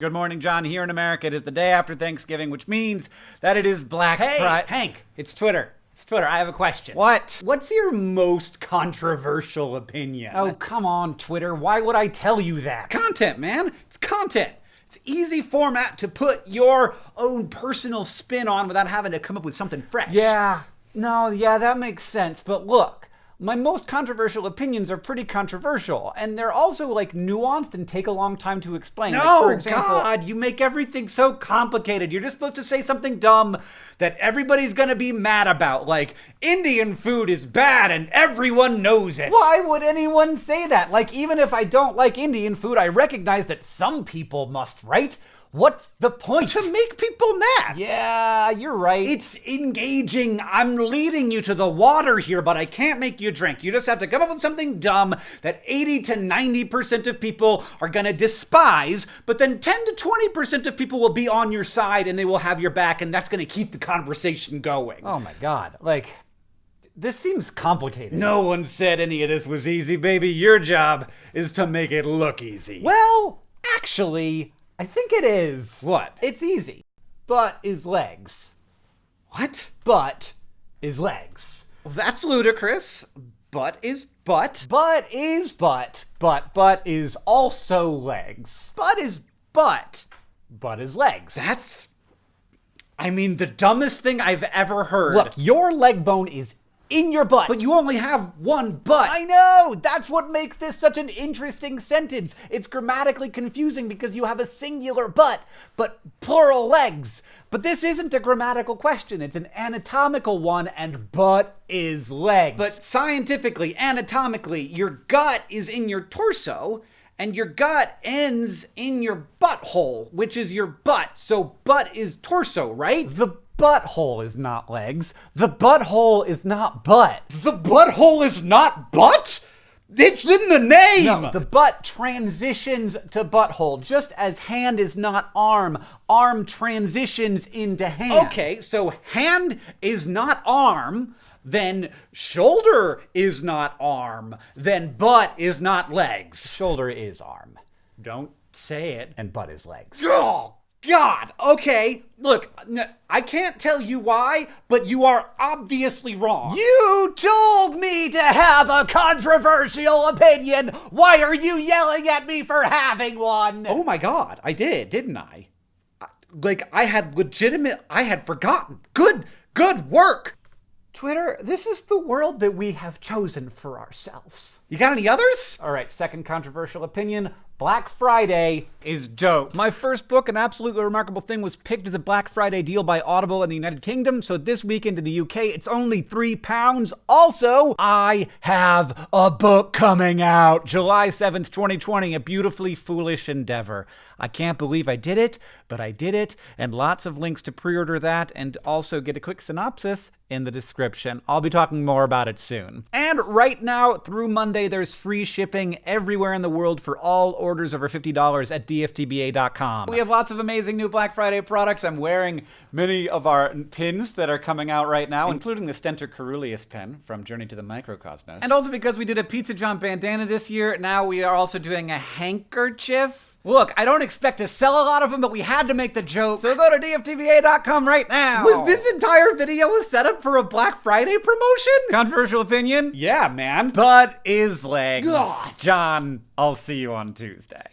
Good morning, John. Here in America, it is the day after Thanksgiving, which means that it is Black Hey, Friday. Hank, it's Twitter. It's Twitter. I have a question. What? What's your most controversial opinion? Oh, come on, Twitter. Why would I tell you that? content, man. It's content. It's easy format to put your own personal spin on without having to come up with something fresh. Yeah, no, yeah, that makes sense. But look, my most controversial opinions are pretty controversial, and they're also like nuanced and take a long time to explain. Like, No, for example, God, you make everything so complicated. You're just supposed to say something dumb that everybody's gonna be mad about, like Indian food is bad and everyone knows it. Why would anyone say that? Like, even if I don't like Indian food, I recognize that some people must, right? What's the point? To make people mad. yeah, you're right. It's engaging. I'm leading you to the water here, but I can't make you drink. You just have to come up with something dumb that 80 to 90% of people are going to despise, but then 10 to 20% of people will be on your side and they will have your back, and that's going to keep the conversation going. oh my god. Like, this seems complicated. No one said any of this was easy, baby. Your job is to make it look easy. Well, actually, I think it is. What? It's easy. Butt is legs. What? Butt is legs. That's ludicrous. Butt is butt. Butt is butt. Butt butt is also legs. Butt is butt. Butt is legs. That's. I mean, the dumbest thing I've ever heard. Look, your leg bone is in your butt. But you only have one butt. I know! That's what makes this such an interesting sentence. It's grammatically confusing because you have a singular butt, but plural legs. But this isn't a grammatical question, it's an anatomical one, and butt is legs. But scientifically, anatomically, your gut is in your torso, and your gut ends in your butthole, which is your butt. So butt is torso, right? the butthole is not legs. The butthole is not butt. The butthole is not butt? It's in the name! No, the butt transitions to butthole, just as hand is not arm. Arm transitions into hand. Okay, so hand is not arm, then shoulder is not arm, then butt is not legs. Shoulder is arm, Don't say it. and butt is legs. Oh, God. Okay, look, n- I can't tell you why, but you are obviously wrong. You told me to have a controversial opinion. Why are you yelling at me for having one? Oh my God, I did, didn't I? I- Like, I had legitimate, I had forgotten. Good, good work. Twitter, this is the world that we have chosen for ourselves. You got any others? All right, second controversial opinion Black Friday is dope. My first book, An Absolutely Remarkable Thing, was picked as a Black Friday deal by Audible in the United Kingdom. So this weekend in the UK, it's only three pounds. Also, I have a book coming out July 7th, 2020, a beautifully foolish endeavor. I can't believe I did it, but I did it, and lots of links to pre order that and also get a quick synopsis in the description. I'll be talking more about it soon. And right now, through Monday, there's free shipping everywhere in the world for all orders over $50 at dftba.com. We have lots of amazing new Black Friday products. I'm wearing many of our pins that are coming out right now, including the Stentor coeruleus pin from Journey to the Microcosmos. And also because we did a Pizza John bandana this year, now we are also doing a handkerchief. Look, I don't expect to sell a lot of them, but we had to make the joke. So go to dftba.com right now. Was this entire video a setup for a Black Friday promotion? controversial opinion? Yeah, man. But is legs. God. John, I'll see you on Tuesday.